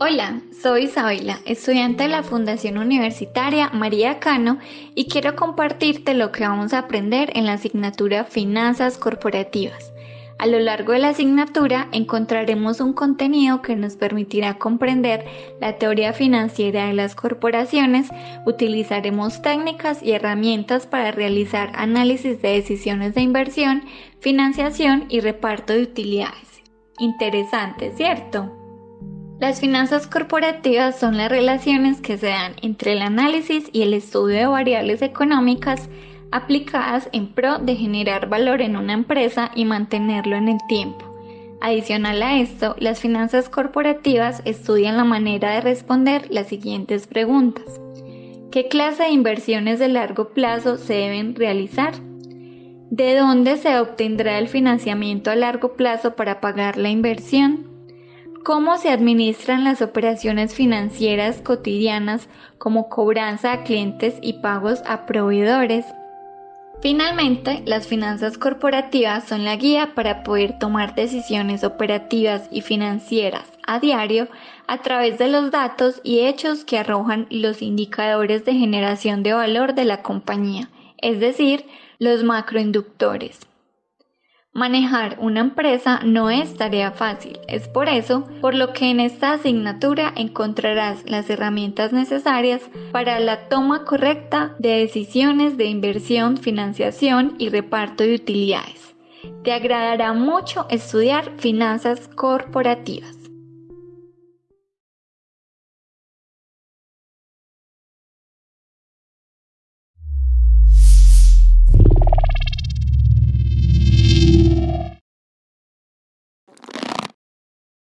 Hola, soy Isabela, estudiante de la Fundación Universitaria María Cano y quiero compartirte lo que vamos a aprender en la asignatura Finanzas Corporativas. A lo largo de la asignatura encontraremos un contenido que nos permitirá comprender la teoría financiera de las corporaciones, utilizaremos técnicas y herramientas para realizar análisis de decisiones de inversión, financiación y reparto de utilidades. Interesante, ¿cierto? Las finanzas corporativas son las relaciones que se dan entre el análisis y el estudio de variables económicas aplicadas en pro de generar valor en una empresa y mantenerlo en el tiempo. Adicional a esto, las finanzas corporativas estudian la manera de responder las siguientes preguntas. ¿Qué clase de inversiones de largo plazo se deben realizar? ¿De dónde se obtendrá el financiamiento a largo plazo para pagar la inversión? Cómo se administran las operaciones financieras cotidianas como cobranza a clientes y pagos a proveedores. Finalmente, las finanzas corporativas son la guía para poder tomar decisiones operativas y financieras a diario a través de los datos y hechos que arrojan los indicadores de generación de valor de la compañía, es decir, los macroinductores. Manejar una empresa no es tarea fácil, es por eso por lo que en esta asignatura encontrarás las herramientas necesarias para la toma correcta de decisiones de inversión, financiación y reparto de utilidades. Te agradará mucho estudiar finanzas corporativas.